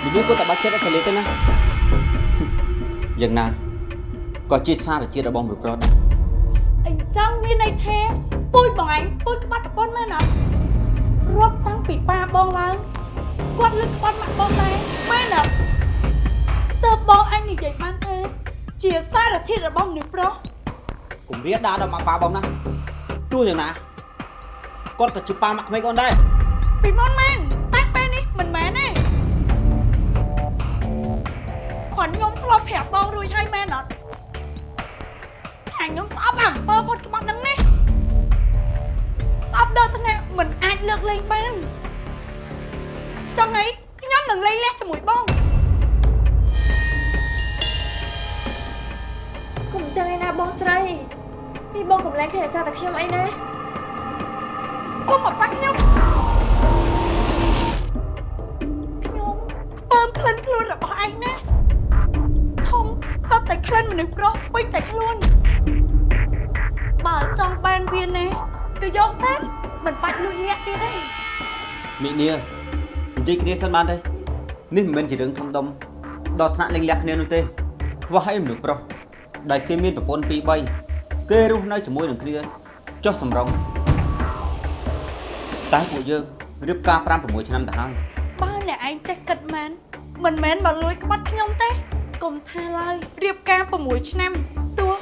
មីនេះគាត់តែបាច់ចិត្តឲ្យចលេទៅណាយ៉ាងណាក៏ជាសារជាតិរបស់មនុស្សប្រុសដែរអញ្ចឹងមានន័យថាពូជបងឯងពូជក្បាត់ប្រពន្ធមែនអត់រាប់តាំងពីប៉ាបងឡើងគាត់លើកក្បាត់ម៉ាក់បងដែរមែនអត់តើបងអញនិយាយបានថាជាសារធាតុរបស់មនុស្សប្រុស កុំរៀនដាក់ដល់មកប៉ាបងណាទោះយ៉ាងណាគាត់ក៏ជាប៉ាមកក្មេងអូនដែរពីមុនមែនតែពេលនេះមិនមែនទេគាត់ខ្ញុំធ្លាប់ប្រាប់បងរួចហើយមែនអត់ថាខ្ញុំស្អប់អំពើពុតក្បត់ហ្នឹងណាស្អប់ដល់ថ្នាក់មិនអាចលើកលែងបានចង់អីខ្ញុំនឹងលែងលះជាមួយបងកុំចឹងឯណាបងស្រី នេះបងកុំលែងគ្នារក្សាតែខ្ញុំអីណាគុំមកប៉ះខ្ញុំខ្ញុំពើមក្លិនខ្លួនរបស់ឯងណាធំសត្វតែក្លិនមនុស្សប្រុសពេញតែខ្លួនបើចង់បានវាណាក៏យកទៅមិនបាច់លួចលាក់ទៀតទេមីនីនិយាយគ្នាសិនបានទេនេះមិនមែនជារឿងធំដុំដល់ថ្នាក់លេងលះគ្នានោះទេខ្វះអីមនុស្សប្រុសដែលគេមានប្រពន្ធ2 3 គេរស់នៅជាមួយនឹងគ្នាចុះសំរងតែពួកយើងរៀបការ5 6ឆ្នាំទៅហើយបើអ្នកឯងចេះគិតមែនមិនមែនមកលួចក្បត់ខ្ញុំទេកុំថាឡើយរៀបការ6ឆ្នាំទោះ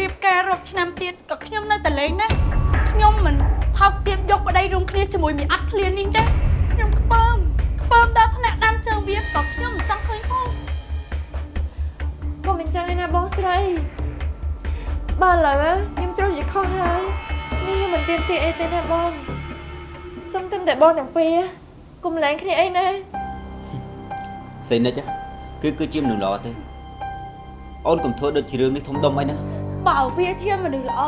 រៀបការរាប់ឆ្នាំទៀតក៏ខ្ញុំនៅតែលេងណាខ្ញុំមិនថោកទាបយកប្តីរួមគ្នាជាមួយមីអត់ឃ្លាននេះទេខ្ញុំខ្ពើមខ្ពើមដល់ថ្នាក់ដាំជើងវាក៏ខ្ញុំមិនចង់ឃើញផងកុំអញ្ចឹងឯណាបងស្រី បើឥឡូវខ្ញុំត្រូវជាខុសហើយនេះខ្ញុំមិនទៀមទាអីទេណាបងសុំតែតែបងទាំងពីរកុំលែងគ្នាអីណាសេនិចហ៎គឺគឺជាមនុស្សល្អទេអូនកុំធ្វើដូចជារឿងនេះធំដុំអីណាបើវាជាមនុស្សល្អ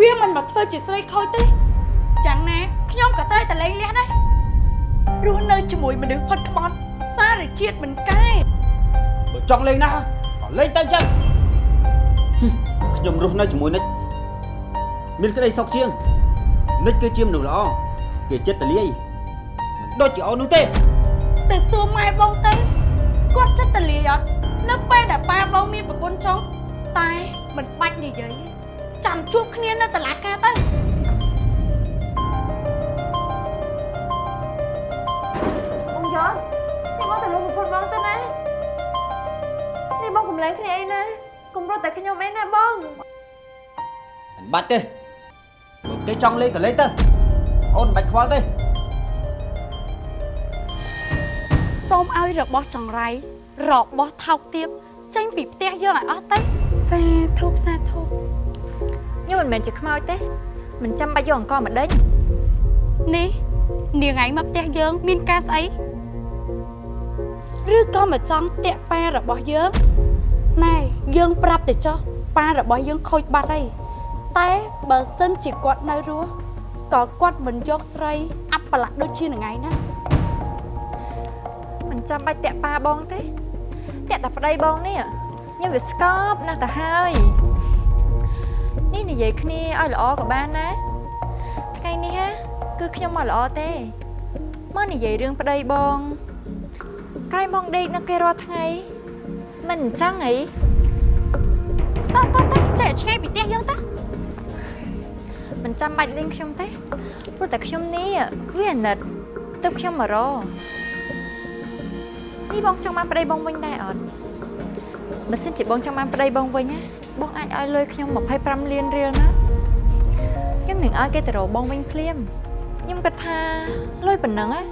វាមិនមកធ្វើជាស្រីខូចទេចាំងណាខ្ញុំក៏ត្រូវតែលេងលះដែររស់នៅជាមួយមនុស្សផុតក្បត់សារជាតិមិនកែបើចង់លេងណាក៏លេងទៅចឹងហឹម ខ្ញុំរស់នៅជាមួយនិចមានក្តីសុខជាងនិចគឺជាមនុស្សល្អគេចិត្តតលាយមិនដូចជាអូននោះទេទៅសួរម៉ែបងទៅគាត់ចិត្តតលាយអត់នៅពេលដែលប៉ាបងមានប្រពន្ធចុះតែមិនបាច់និយាយទេចាំជួបគ្នានៅតុលាការទៅបងយ៉តនេះបងទៅលោកប្រពន្ធបងទៅណានេះបងកុំលែងគ្នាអីណាកុំ រត់តែខ្ញុំអីណាបងមិនបាច់ទេបើគេចង់លេងក៏លេងទៅអូនមិនបាច់ខ្វល់ទេសូមឲ្យរបស់ចង្រៃរបស់ថោកទាបចេញពីផ្ទះយើងឲ្យអស់ទៅសាធុសាធុខ្ញុំមិនមែនជាខ្មោចទេមិនចាំបាច់យកអង្គមកដេញនេះនាងឯងមកផ្ទះយើងមានការស្អីឬក៏មកចង់តាក់ប៉ារបស់យើង ណែយើងប្រាប់ទៅចុះប៉ារបស់យើងខូចបាត់ហើយតែបើសិនជាគាត់នៅរស់ក៏គាត់មិនយកស្រីអាប់ប្រឡាក់ដូចជានឹងឯងណាមិនចាំបាច់តាក់ប៉ាបងទេតាក់តែប្តីបងនេះខ្ញុំវាស្កប់ណាស់ទៅហើយនេះនិយាយគ្នាឲ្យល្អក៏បានណាថ្ងៃនេះហ่ะគឺខ្ញុំមកល្អទេមកនិយាយរឿងប្តីបងក្រែងបងដេកនៅគេរាល់ថ្ងៃ មិនអញ្ចឹងអីតោះតោះតោះចេះឆ្ងាយពីផ្ទះយើងតោះមិនចាំបាច់លេងខ្ញុំទេព្រោះតែខ្ញុំនេះវាអាណិតទៅខ្ញុំមករនេះបងចង់បានប្តីបងវិញដែរអត់បើសិនជាបងចង់បានប្តីបងវិញណាបងអាចឲ្យលុយខ្ញុំ25លានរៀលណាខ្ញុំនឹងឲ្យគេទៅរកបងវិញភ្លាមខ្ញុំគិតថាលុយប៉ុណ្ណឹងណា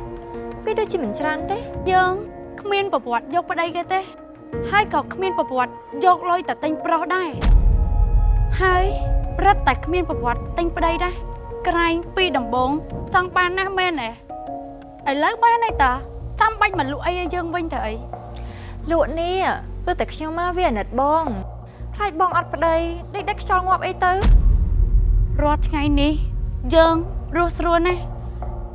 វាដូចជាមិនច្រើនទេយើងគ្មានប្រវត្តិយកប្តីគេទេ ហើយក៏គ្មានប្រវត្តិយកលុយតែទិញប្រុសដែរហើយរឹតតែគ្មានប្រវត្តិទិញប្តីដែរក្រែងពីដំបងចង់បានណាស់មែនទេឥឡូវបានហើយតាចាំបាច់មកលក់អីឲ្យយើងវិញទៅអីលក់នេះព្រោះតែខ្ញុំមកវាអាណិតបងខ្លាចបងអត់ប្តីដេកដាច់ខ្យល់ងាប់អីទៅរាល់ថ្ងៃនេះយើងរស់ស្រួលណាស់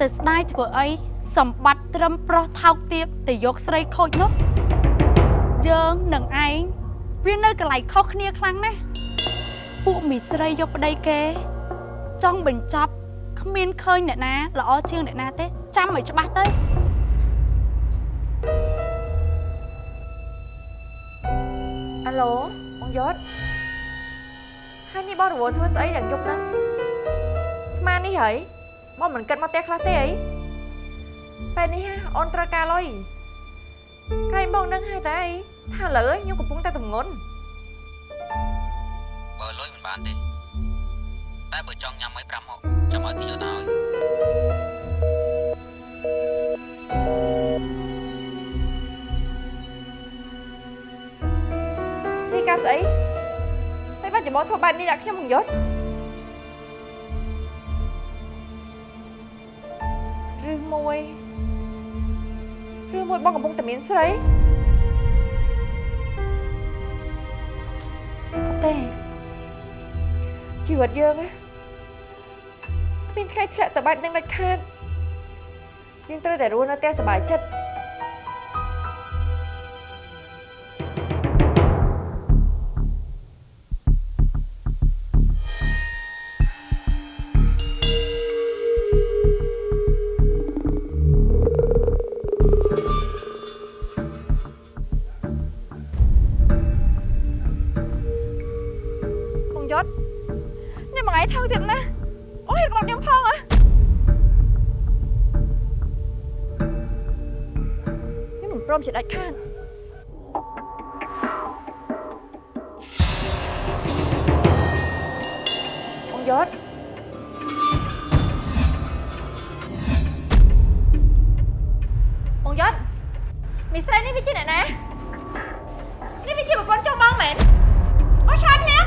ទៅស្ដាយធ្វើអីសម្បត្តិត្រឹមប្រុសថោកទាបទៅយកស្រីខូចនោះ យើងនឹងឯងវានៅកន្លែងខុសគ្នាខ្លាំងណាស់ពួកមីស្រីយកប្តីគេ ចង់បញ្ចប់គ្មានឃើញអ្នកណាល្អជាងអ្នកណាទេ ចាំឲ្យច្បាស់ទៅអាឡូបងយศហើយនេះបងរវល់ធ្វើស្អីយ៉ាងយប់ហ្នឹងស្មាននេះហើយបងមិនគិតមកផ្ទះខ្លះទេអីពេលនេះហ่ะអូនត្រូវការលុយក្រែងបងនឹងហើយតើអី ថាឥឡូវខ្ញុំកំពុងតែទម្ងន់បើលុយមិនបានទេតែបើចង់ញ៉ាំអីប្រាប់មកចាំឲ្យគេយកទៅឲ្យនេះការស្អីមិនបានច្បងធ្វើបែបនេះដាក់ខ្ញុំបងយศឬមួយឬមួយបងកំពុងតែមានស្រី ទេជីវិតយើងណាគ្មានថ្ងៃធ្លាក់ទៅបែបនឹងដាច់ខាតយើងត្រូវតែរស់នៅផ្ទះសុបាយចិត្ត មជាដាច់ខាតបងយត់បងយត់មីស្រីនេះវាជាអ្នកណានេះវាជាប្រពន្ធចុះបងមែនអស់ឆ្លើយភ្លាម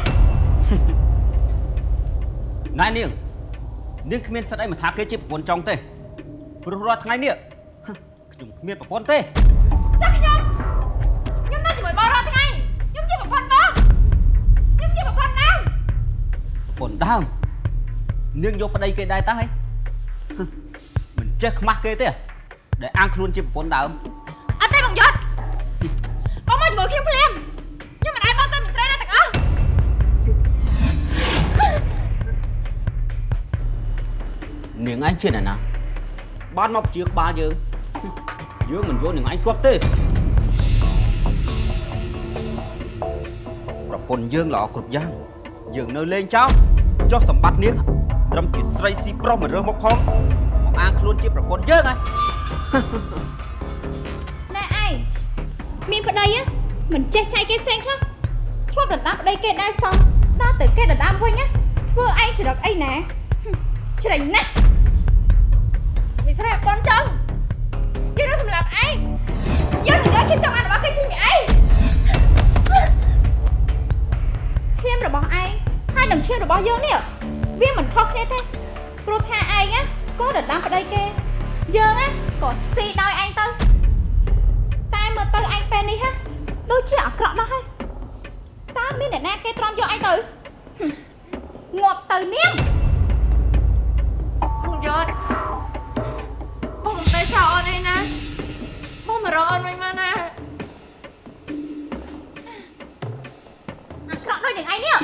ណែនាងនាងគ្មានសិទ្ធអីមកថាគេជាប្រពន្ធចុងទេព្រោះរាល់ថ្ងៃនេះហឹមខ្ញុំគ្មានប្រពន្ធទេ ចាស់ខ្ញុំខ្ញុំនៅជាមួយបងរាល់ថ្ងៃខ្ញុំជាប្រពន្ធបងខ្ញុំជាប្រពន្ធដើមប្រពន្ធដើមនាងយកប្តីគេដែរតើហីហឹមមិនចេះខ្មាស់គេទេដែលអាងខ្លួនជាប្រពន្ធដើមអត់ទេបងយត់បងមកជាមួយខ្ញុំភ្លាមខ្ញុំមិនអាចបងទៅមីស្រីណាទាំងអស់នាងឯងជាអ្នកណាបានមកជាក្បាលយើង យើងមិនយកនាងឯងជាប់ទេប្រពន្ធយើងល្អគ្រប់យ៉ាង យើងនៅលេងចោលចុះសម្បត្តិនាងត្រឹមជាស្រីស៊ីប្រុសមិនរើសមកផងមកអាងខ្លួនជាប្រពន្ធយើងហ៎ណែឯងមានប្តីហ៎មិនចេះចែកគេផ្សេងខ្លះធ្លាប់ដណ្ដើមប្តីគេដែរសោះដល់ទៅគេដណ្ដើមវិញណាធ្វើឯងច្រឹកអីណាហឹមច្រេញណាស់មីស្រីប្រពន្ធចង់ យើងនឹងសម្រាប់ឯងយើងនឹងយកឈាមចង់អានរបស់គេជាឯងឈាមរបស់ឯងហើយនឹងឈាមរបស់យើងនេះវាមិនខុសគ្នាទេព្រោះថាឯងណាក៏ដណ្ដើមប្តីគេយើងណាក៏ស៊ីដោយឯងទៅតែមើលទៅឯងពេលនេះហ่ะដូចជាអាក្រក់ណាស់ហើយតើមានអ្នកណាគេទ្រាំយកឯងទៅហឹមងាប់ទៅនាងបងយត់បងមិន ទៅចោលអូនឯណាបងមករកអូនវិញមកណាអាក្រក់ដូចនឹងឯងនេះ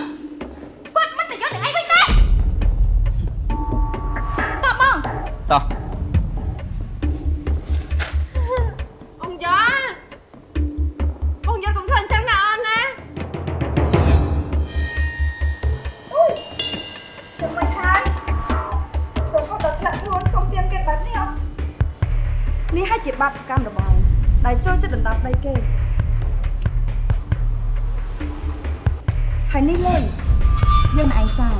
គាត់មិនទៅយកនឹងឯងវិញទេតបបងតោះ ដែលចូលចិត្តដណ្ដើមដីគេហើយនេះលុយយើងមិនឯងចាយ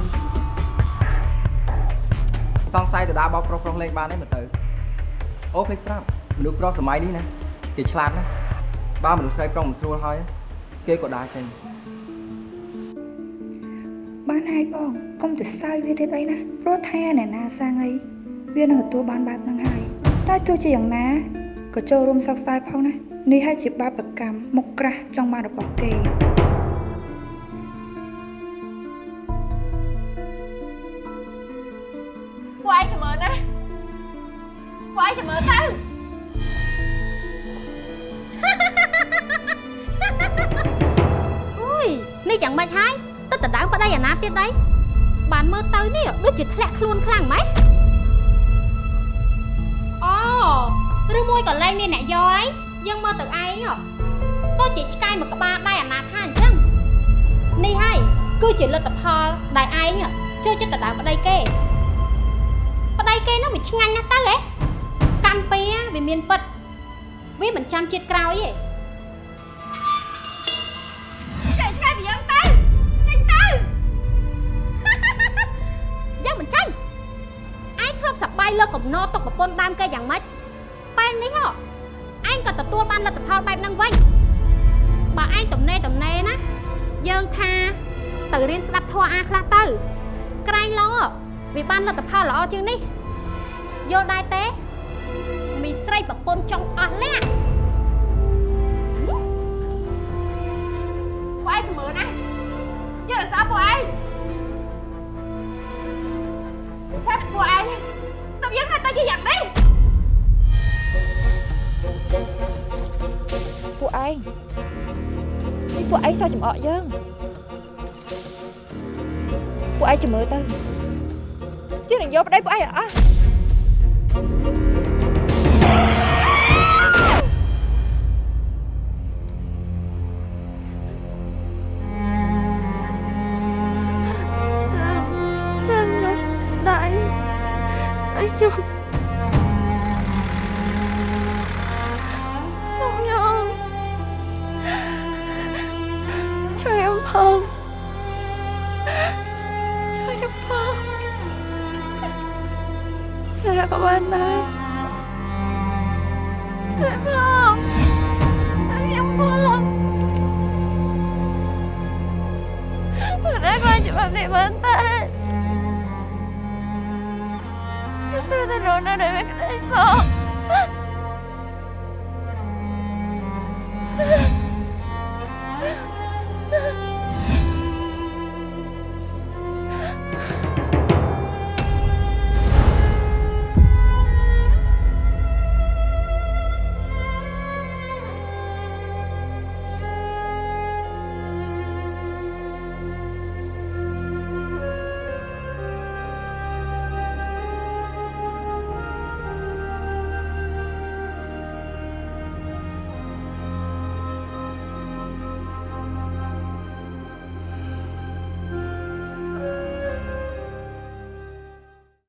សង្ស័យទៅដើរបោកប្រុសប្រុសលេងបានទេមើលទៅអូភ្លេចប្រាប់មនុស្សប្រុសសម័យនេះណាគេឆ្លាតណាស់បើមនុស្សស្រីប្រុសមិនស្រួលហើយគេក៏ដើរចេញបានហើយបងកុំទៅសើចវាទៀតអីណាព្រោះថាអ្នកណាសាងអីវានឹងទទួលបានបែបហ្នឹងហើយតែទោះជាយ៉ាងណា ក៏ចូលរួមសោកស្ដាយផងណានេះហើយជាបាបកម្មមុខក្រាស់ចង់បានរបស់គេពួកឯងចាំមើលណាពួកឯងចាំមើលទៅអុយនេះយ៉ាងម៉េចហើយទៅដណ្ដើមប្តីអាណាទៀត đấy បានមើលទៅនេះដូចជាធ្លាក់ខ្លួនខ្លាំងម៉េច ឬមួយក៏លែងមានអ្នកយកហើយយើងមើលទៅឯងហ៎ដូចជាឆ្កែមួយក្បាលដែរអាណាថាអញ្ចឹងនេះហើយគឺជាលទ្ធផលដែលឯងចូលចិត្តដណ្ដើមប្តីគេប្តីគេនោះវាឆ្ងាញ់ណាស់ទៅហ៎កាន់ពីវាមានពិតវាមិនចាំជាតិក្រោយទេចេញឆ្ងាយពីយើងទៅចេញទៅយើងមិនចាញ់ឯងធ្លាប់សប្បាយលើកំណត់ទុកប្រពន្ធដើមគេយ៉ាងម៉េចពេល នេះហ៎ឯងក៏ទទួលបានលទ្ធផលបែបហ្នឹងវិញបើឯងទំនេរទំនេរណាយើងថាទៅរៀនស្ដាប់ធម៌អាខ្លះទៅក្រែងឡវាបានលទ្ធផលល្អជាងនេះយល់ដែរទេមីស្រីប្រពន្ធចង់អស់លះពួកឯងចាំមើលណាយើងរក្សាពួកឯងវាស្អាតតែពួកឯងតើយើងថាទៅជាយ៉ាងនេះ ឯងនេះពួកឯងសោះចំអកយើងពួកឯងចាំមើលទៅយើងនឹងយកប្តីពួកឯងឲ្យអស់